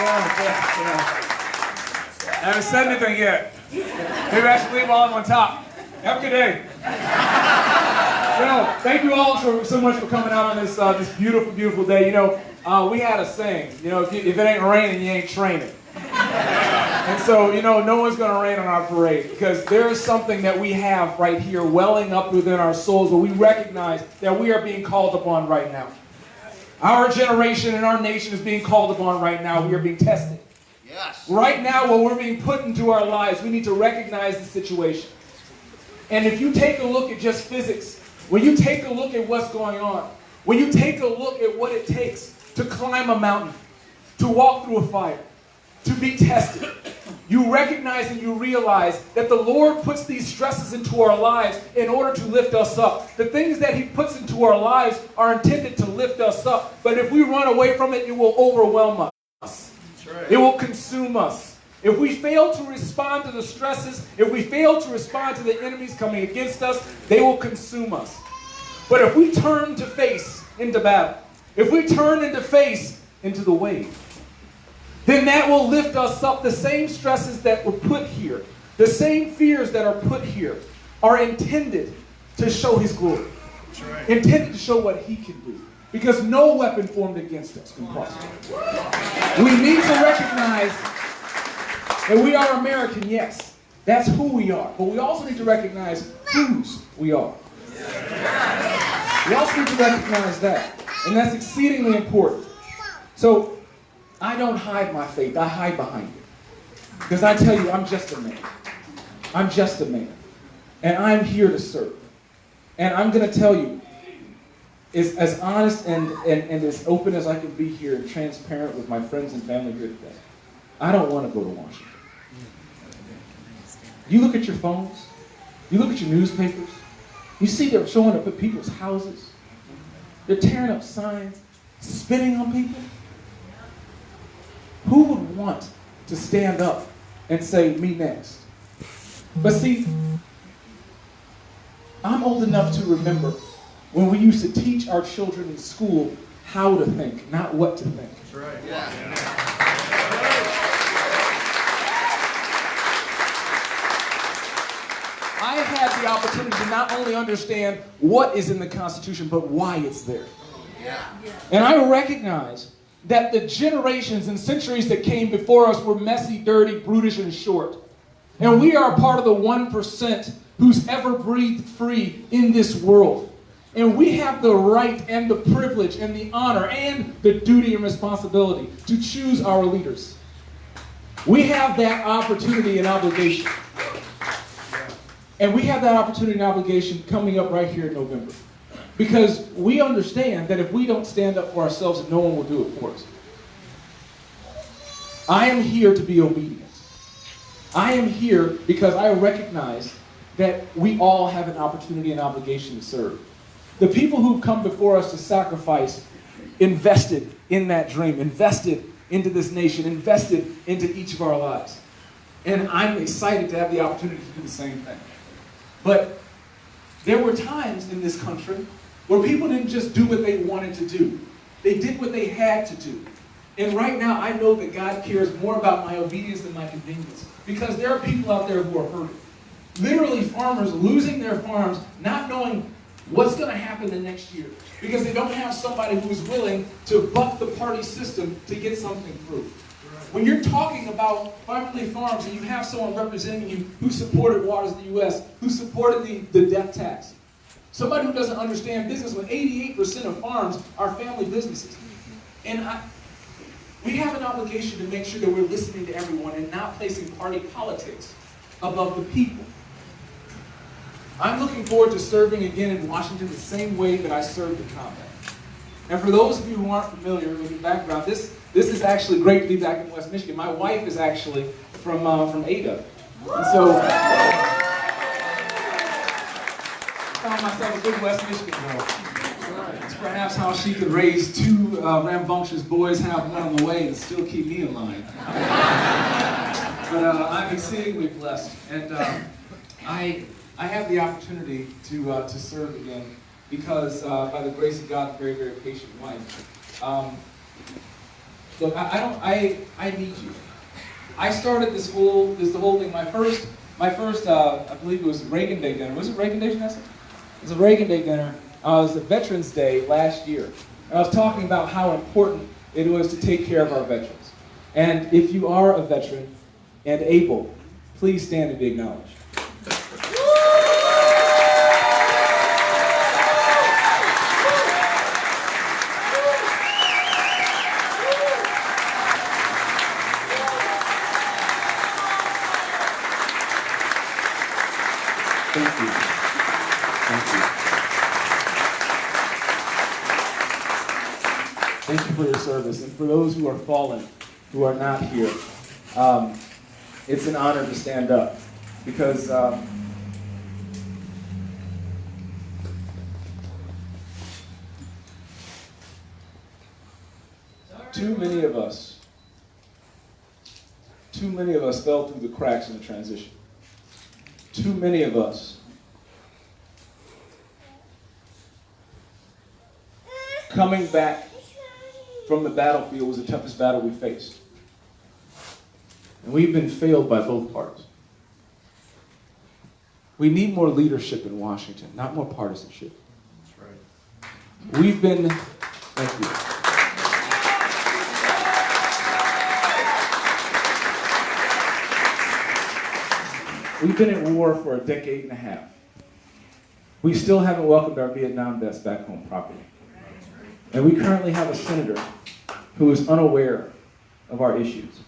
Yeah, yeah. I haven't said anything yet. Maybe I should leave while I'm on top. Have a good day. Know, thank you all so, so much for coming out on this uh, this beautiful, beautiful day. You know, uh, we had a saying. You know, if, you, if it ain't raining, you ain't training. And so, you know, no one's going to rain on our parade because there is something that we have right here welling up within our souls where we recognize that we are being called upon right now. Our generation and our nation is being called upon right now. We are being tested. Yes. Right now, when we're being put into our lives, we need to recognize the situation. And if you take a look at just physics, when you take a look at what's going on, when you take a look at what it takes to climb a mountain, to walk through a fire, to be tested, you recognize and you realize that the Lord puts these stresses into our lives in order to lift us up. The things that He puts into our lives are intended to lift us up. But if we run away from it, it will overwhelm us. It will consume us. If we fail to respond to the stresses, if we fail to respond to the enemies coming against us, they will consume us. But if we turn to face into battle, if we turn into face into the wave, then that will lift us up. The same stresses that were put here, the same fears that are put here, are intended to show His glory, intended to show what He can do. Because no weapon formed against us can prosper. We need to recognize that we are American, yes. That's who we are. But we also need to recognize whose we are. We also need to recognize that. And that's exceedingly important. So, I don't hide my faith, I hide behind it. Because I tell you, I'm just a man. I'm just a man. And I'm here to serve. And I'm going to tell you, is as honest and, and, and as open as I can be here and transparent with my friends and family here today. I don't want to go to Washington. You look at your phones, you look at your newspapers, you see they're showing up at people's houses. They're tearing up signs, spitting on people. Who would want to stand up and say, me next? But see, I'm old enough to remember when we used to teach our children in school how to think, not what to think. That's right. Yeah. I have had the opportunity to not only understand what is in the Constitution, but why it's there. Yeah. And I recognize that the generations and centuries that came before us were messy, dirty, brutish, and short. And we are part of the 1% who's ever breathed free in this world. And we have the right and the privilege and the honor and the duty and responsibility to choose our leaders. We have that opportunity and obligation. And we have that opportunity and obligation coming up right here in November. Because we understand that if we don't stand up for ourselves, no one will do it for us. I am here to be obedient. I am here because I recognize that we all have an opportunity and obligation to serve. The people who've come before us to sacrifice invested in that dream, invested into this nation, invested into each of our lives. And I'm excited to have the opportunity to do the same thing. But there were times in this country where people didn't just do what they wanted to do. They did what they had to do. And right now, I know that God cares more about my obedience than my convenience. Because there are people out there who are hurting. Literally, farmers losing their farms, not knowing what's going to happen the next year. Because they don't have somebody who's willing to buck the party system to get something through. When you're talking about family farms and you have someone representing you who supported Waters of the U.S., who supported the, the death tax, somebody who doesn't understand business when 88% of farms are family businesses. And I, we have an obligation to make sure that we're listening to everyone and not placing party politics above the people. I'm looking forward to serving again in Washington the same way that I served in combat. And for those of you who aren't familiar with the background, this, this is actually great to be back in West Michigan. My wife is actually from, uh, from Ada. And so I found myself a good West Michigan girl. It's perhaps how she could raise two uh, rambunctious boys, have one on the way, and still keep me in line. but uh, I'm exceedingly blessed. And uh, I, I have the opportunity to, uh, to serve again because uh, by the grace of God, very, very patient wife. Um, Look, I, I don't, I, I need you. I started this whole, this the whole thing. My first, my first, uh, I believe it was Reagan Day dinner. Was it Reagan Day, Janessa? It was a Reagan Day dinner. Uh, it was a Veterans Day last year. And I was talking about how important it was to take care of our veterans. And if you are a veteran and able, please stand and be acknowledged. Thank you for your service. And for those who are fallen, who are not here, um, it's an honor to stand up because um, too many of us, too many of us fell through the cracks in the transition. Too many of us coming back from the battlefield was the toughest battle we faced. And we've been failed by both parties. We need more leadership in Washington, not more partisanship. That's right. We've been, thank you. We've been at war for a decade and a half. We still haven't welcomed our Vietnam vets back home properly. And we currently have a senator who is unaware of our issues,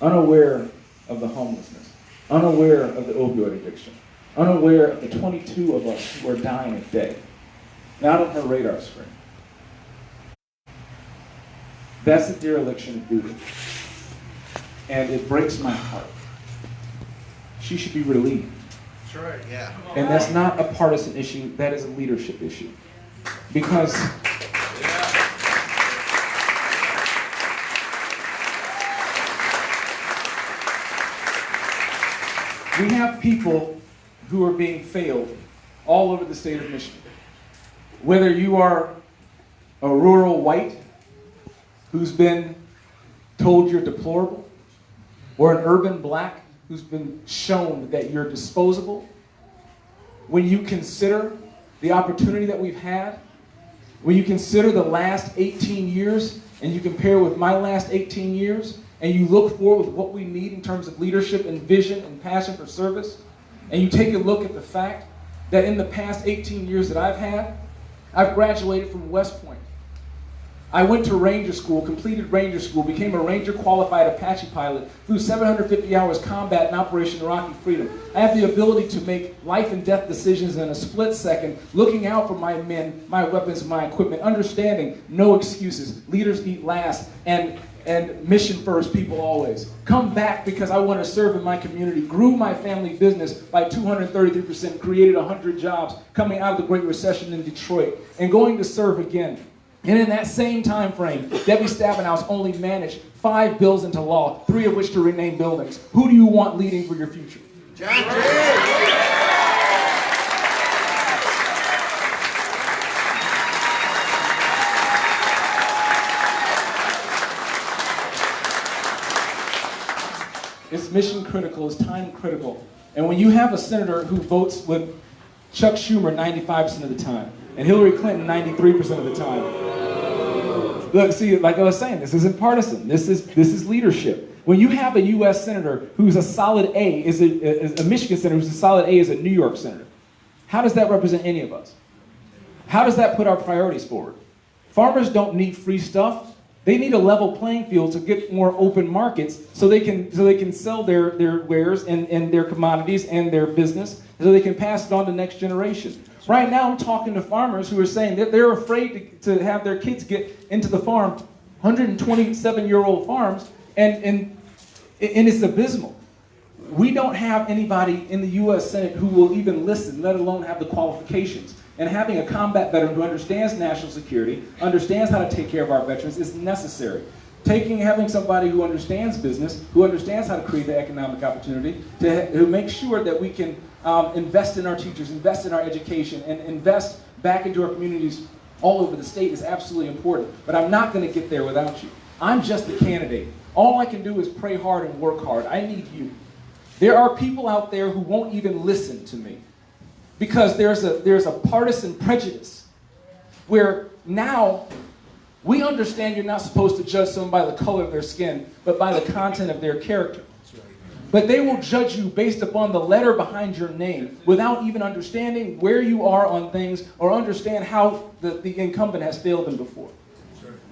unaware of the homelessness, unaware of the opioid addiction, unaware of the 22 of us who are dying a day, not on her radar screen. That's a dereliction of duty. And it breaks my heart. She should be relieved. That's right. Yeah. And that's not a partisan issue, that is a leadership issue. Because we have people who are being failed all over the state of Michigan. Whether you are a rural white who's been told you're deplorable, or an urban black who's been shown that you're disposable, when you consider the opportunity that we've had, when you consider the last 18 years and you compare with my last 18 years, and you look forward with what we need in terms of leadership and vision and passion for service, and you take a look at the fact that in the past 18 years that I've had, I've graduated from West Point. I went to Ranger School, completed Ranger School, became a Ranger qualified Apache pilot, flew 750 hours combat in Operation Iraqi Freedom. I have the ability to make life and death decisions in a split second, looking out for my men, my weapons, my equipment, understanding no excuses. Leaders eat last, and and mission first, people always. Come back because I want to serve in my community. Grew my family business by 233%, created 100 jobs coming out of the Great Recession in Detroit, and going to serve again. And in that same time frame, Debbie Stabenow only managed five bills into law, three of which to rename buildings. Who do you want leading for your future? John Jay. Mission critical, it's time critical. And when you have a senator who votes with Chuck Schumer 95% of the time, and Hillary Clinton 93% of the time, look, see, like I was saying, this isn't partisan. This is this is leadership. When you have a U.S. senator who's a solid A, is a, is a Michigan senator who's a solid A, is a New York senator, how does that represent any of us? How does that put our priorities forward? Farmers don't need free stuff. They need a level playing field to get more open markets so they can so they can sell their, their wares and, and their commodities and their business so they can pass it on to next generation. Right now I'm talking to farmers who are saying that they're afraid to, to have their kids get into the farm, 127 year old farms, and, and, and it's abysmal. We don't have anybody in the US Senate who will even listen, let alone have the qualifications. And having a combat veteran who understands national security, understands how to take care of our veterans is necessary. Taking, having somebody who understands business, who understands how to create the economic opportunity, to, to make sure that we can um, invest in our teachers, invest in our education, and invest back into our communities all over the state is absolutely important. But I'm not going to get there without you. I'm just the candidate. All I can do is pray hard and work hard. I need you. There are people out there who won't even listen to me because there's a, there's a partisan prejudice where now we understand you're not supposed to judge someone by the color of their skin, but by the content of their character. But they will judge you based upon the letter behind your name without even understanding where you are on things or understand how the, the incumbent has failed them before.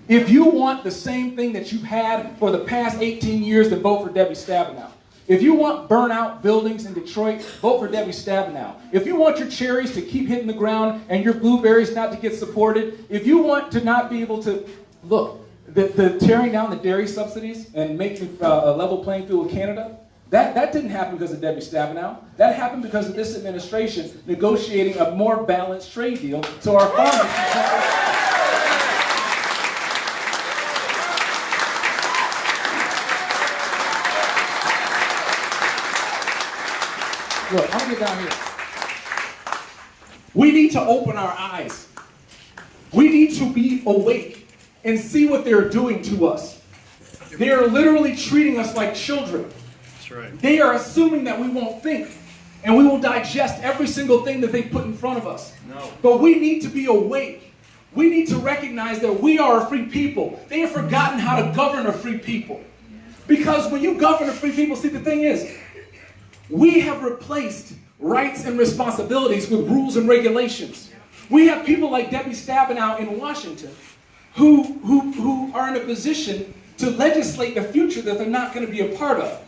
If you want the same thing that you've had for the past 18 years, then vote for Debbie Stabenow. If you want burnout buildings in Detroit, vote for Debbie Stabenow. If you want your cherries to keep hitting the ground and your blueberries not to get supported, if you want to not be able to, look, the, the tearing down the dairy subsidies and making uh, a level playing field with Canada, that, that didn't happen because of Debbie Stabenow. That happened because of this administration negotiating a more balanced trade deal so our farmers Look, I'm gonna get down here. We need to open our eyes. We need to be awake and see what they're doing to us. They are literally treating us like children. That's right. They are assuming that we won't think and we will digest every single thing that they put in front of us. No. But we need to be awake. We need to recognize that we are a free people. They have forgotten how to govern a free people. Because when you govern a free people, see, the thing is, we have replaced rights and responsibilities with rules and regulations. We have people like Debbie Stabenow in Washington who, who, who are in a position to legislate the future that they're not going to be a part of.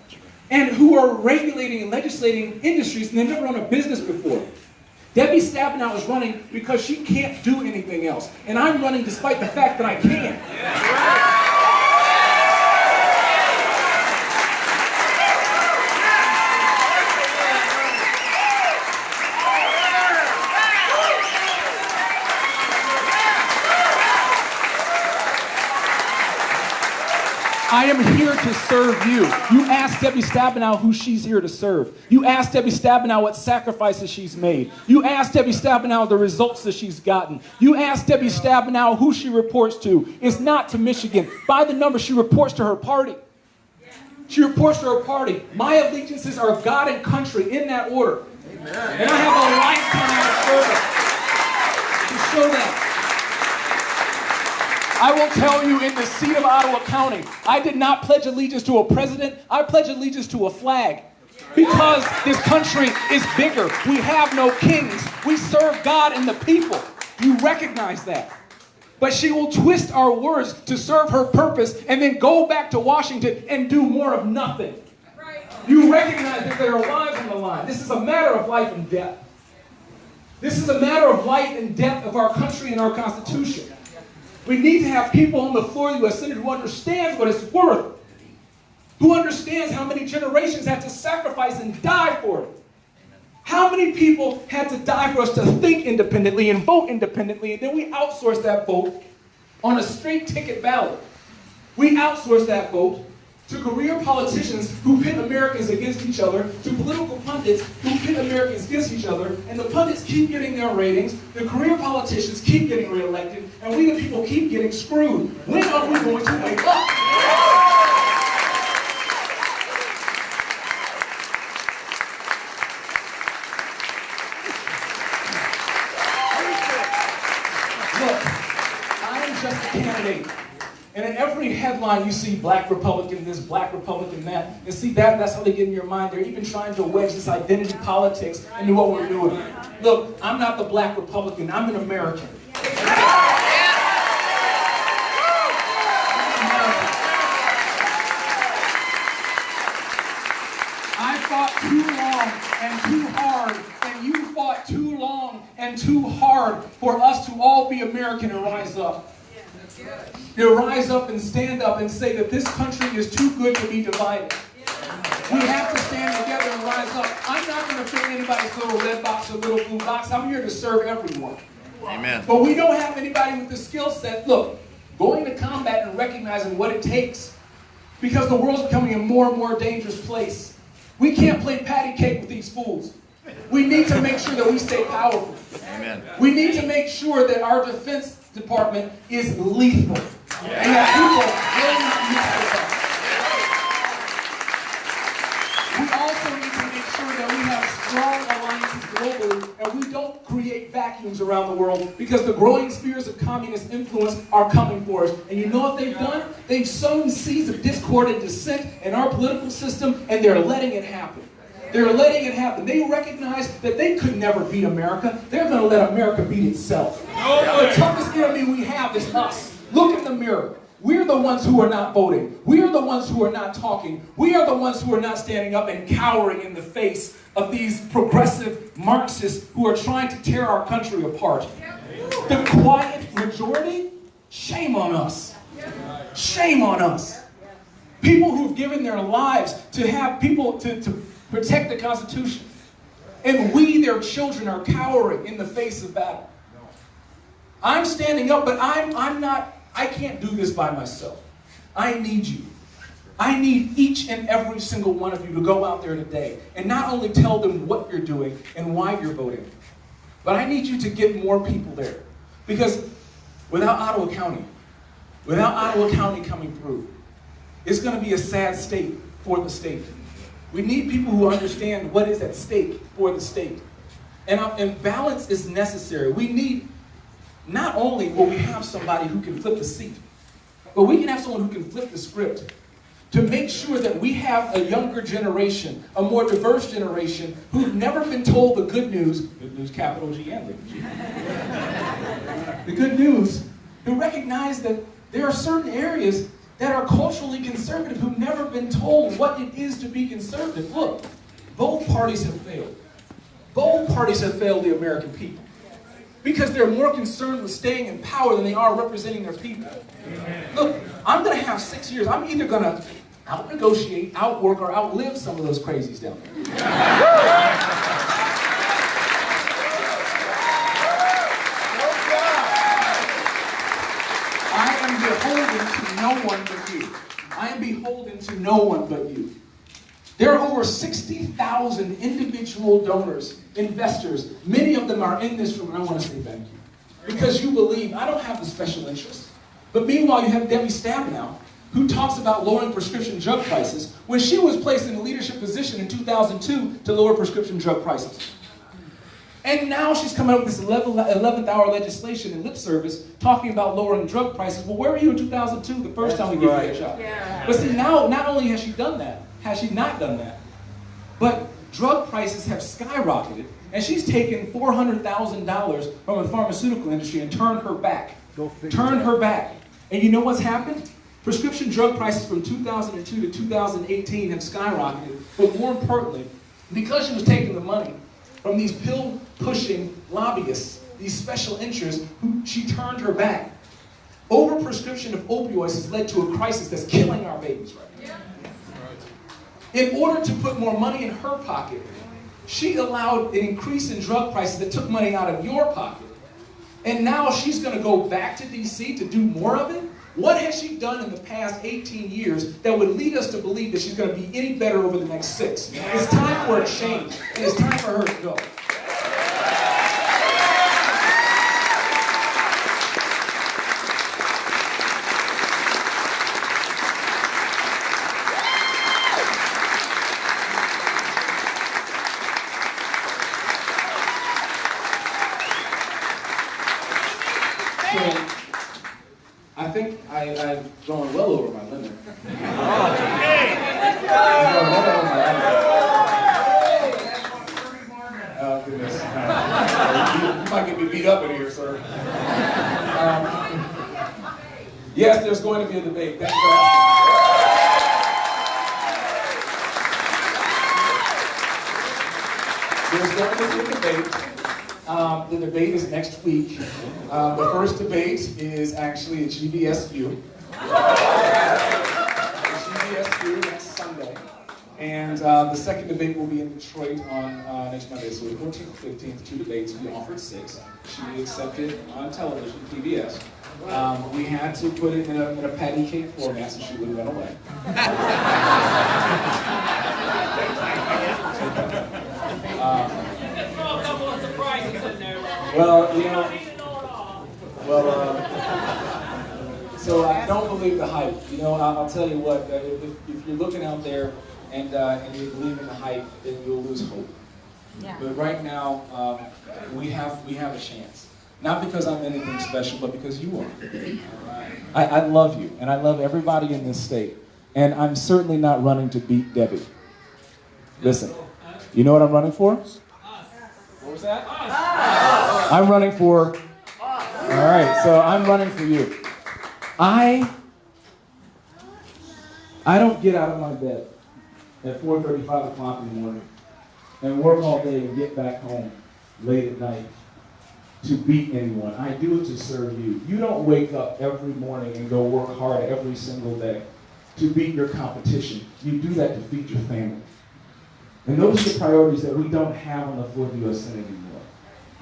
And who are regulating and legislating industries and they've never run a business before. Debbie Stabenow is running because she can't do anything else. And I'm running despite the fact that I can. I am here to serve you. You ask Debbie Stabenow who she's here to serve. You ask Debbie Stabenow what sacrifices she's made. You ask Debbie Stabenow the results that she's gotten. You ask Debbie Stabenow who she reports to. It's not to Michigan. By the number, she reports to her party. She reports to her party. My allegiances are God and country in that order. Amen. And I have a lifetime of service to show that. I will tell you in the seat of Ottawa County, I did not pledge allegiance to a president, I pledge allegiance to a flag. Because this country is bigger. We have no kings. We serve God and the people. You recognize that. But she will twist our words to serve her purpose and then go back to Washington and do more of nothing. You recognize that there are lives on the line. This is a matter of life and death. This is a matter of life and death of our country and our Constitution. We need to have people on the floor of the U.S. Senate who understands what it's worth, who understands how many generations had to sacrifice and die for it. How many people had to die for us to think independently and vote independently, and then we outsource that vote on a straight ticket ballot. We outsource that vote to career politicians who pit Americans against each other, to political pundits who pit Americans against each other, and the pundits keep getting their ratings, the career politicians keep getting reelected, and we the people keep getting screwed. When are we going to wake up? Look, I am just a candidate. And in every headline, you see black Republican this, black Republican that. And see, that, that's how they get in your mind. They're even trying to wedge this identity politics into what we're doing. Look, I'm not the black Republican. I'm an American. I fought too long and too hard, and you fought too long and too hard for us to all be American and rise up. To rise up and stand up and say that this country is too good to be divided. We have to stand together and rise up. I'm not going to fit anybody's little red box or little blue box. I'm here to serve everyone. Amen. But we don't have anybody with the skill set. Look, going to combat and recognizing what it takes because the world's becoming a more and more dangerous place. We can't play patty cake with these fools. We need to make sure that we stay powerful. Amen. We need to make sure that our defense department is lethal. And that people will mess with us. We also need to make sure that we have strong alliances globally and we don't create vacuums around the world because the growing spheres of communist influence are coming for us. And you know what they've done? They've sown seeds of discord and dissent in our political system and they're letting it happen. They're letting it happen. They recognize that they could never beat America. They're going to let America beat itself. The toughest enemy we have is us. Look in the mirror. We're the ones who are not voting. We are the ones who are not talking. We are the ones who are not standing up and cowering in the face of these progressive Marxists who are trying to tear our country apart. The quiet majority, shame on us. Shame on us. People who've given their lives to have people to, to protect the Constitution. And we, their children, are cowering in the face of battle. I'm standing up, but I'm, I'm not, I can't do this by myself. I need you. I need each and every single one of you to go out there today and not only tell them what you're doing and why you're voting, but I need you to get more people there. Because without Ottawa County, without Ottawa County coming through, it's going to be a sad state for the state. We need people who understand what is at stake for the state. And, uh, and balance is necessary. We need, not only will we have somebody who can flip the seat, but we can have someone who can flip the script to make sure that we have a younger generation, a more diverse generation, who've never been told the good news, good news capital G and little g, the good news, who recognize that there are certain areas that are culturally conservative who've never been told what it is to be conservative. Look, both parties have failed. Both parties have failed the American people because they're more concerned with staying in power than they are representing their people. Look, I'm going to have six years. I'm either going to out-negotiate, outwork, or outlive some of those crazies down there. I am beholden to no one but you. I am beholden to no one but you. There are over 60,000 individual donors, investors. Many of them are in this room, and I want to say thank you. Because you believe, I don't have the special interest. But meanwhile, you have Debbie Stabenow, who talks about lowering prescription drug prices when she was placed in a leadership position in 2002 to lower prescription drug prices. And now she's coming up with this 11th hour legislation in lip service talking about lowering drug prices. Well, where were you in 2002, the first time we gave you that shot? Yeah. But see, now, not only has she done that, has she not done that, but drug prices have skyrocketed, and she's taken $400,000 from the pharmaceutical industry and turned her back. Turned her back. And you know what's happened? Prescription drug prices from 2002 to 2018 have skyrocketed, but more importantly, because she was taking the money from these pill-pushing lobbyists, these special interests, who she turned her back. Overprescription of opioids has led to a crisis that's killing our babies right now. In order to put more money in her pocket, she allowed an increase in drug prices that took money out of your pocket. And now she's going to go back to DC to do more of it? What has she done in the past 18 years that would lead us to believe that she's going to be any better over the next six? It's time for a change, and it's time for her to go. So, I think I, I've gone well over my limit. I've gone well over my limit. Oh, goodness. you, you might get me beat up in here, sir. Um, yes, there's going to be a debate. Thank you for asking. There's going to be a debate. Um, the debate is next week. Uh, the first debate is actually at GVSU. GVSU next Sunday. And uh, the second debate will be in Detroit on uh, next Monday. So the 14th 15th, two debates. We offered six. She accepted on television, PBS. Um, we had to put it in a, in a patty cake format so she wouldn't run away. Um, Throw a couple of surprises in there. Well, you know, Eat it all. Well, uh, So I don't believe the hype. You know, I'll, I'll tell you what. Uh, if, if you're looking out there and uh, and you believe in the hype, then you'll lose hope. Yeah. But right now, um, we have we have a chance. Not because I'm anything special, but because you are. I, I love you, and I love everybody in this state. And I'm certainly not running to beat Debbie. Listen, you know what I'm running for? What was that? I'm running for. All right, so I'm running for you. I I don't get out of my bed at 4:35 o'clock in the morning and work all day and get back home late at night to beat anyone. I do it to serve you. You don't wake up every morning and go work hard every single day to beat your competition. You do that to feed your family. And those are the priorities that we don't have on the floor of the U.S. Senate anymore.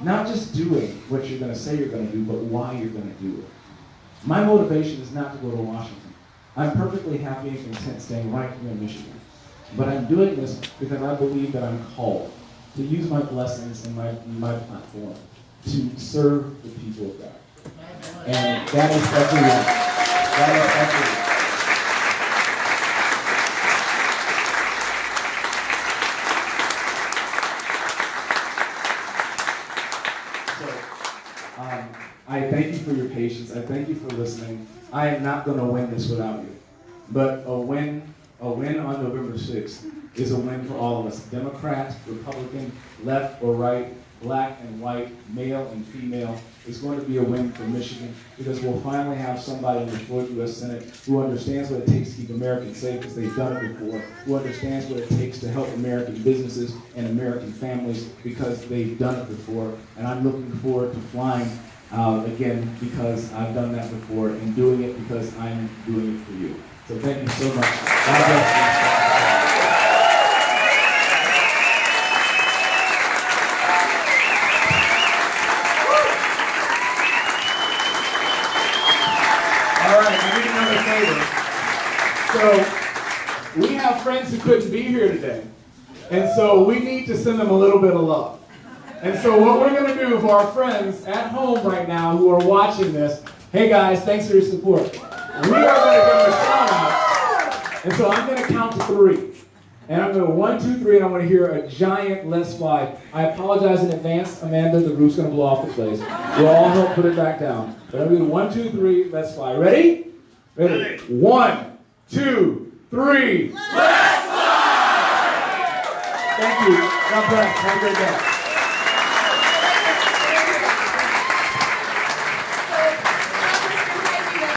Not just doing what you're going to say you're going to do, but why you're going to do it. My motivation is not to go to Washington. I'm perfectly happy and content staying right here in Michigan. But I'm doing this because I believe that I'm called to use my blessings and my, my platform to serve the people of God. And that is everyone. That is everyone. So, um, I thank you for your patience. I thank you for listening. I am not going to win this without you. But a win, a win on November 6th is a win for all of us. Democrat, Republican, left or right, black and white, male and female. It's going to be a win for Michigan because we'll finally have somebody in the the U.S. Senate who understands what it takes to keep Americans safe because they've done it before, who understands what it takes to help American businesses and American families because they've done it before. And I'm looking forward to flying uh, again because I've done that before and doing it because I'm doing it for you. So thank you so much. God bless you. So, we have friends who couldn't be here today. And so we need to send them a little bit of love. And so what we're going to do for our friends at home right now who are watching this, hey guys, thanks for your support. We are going to give a shout out. And so I'm going to count to three. And I'm going to one, two, three, and I'm going to hear a giant let's fly. I apologize in advance, Amanda, the roof's going to blow off the place. We'll all help put it back down. But I'm going to one, two, three, let's fly. Ready? Ready. One, two, three. Let's fly! Thank you. God bless. Have a great day.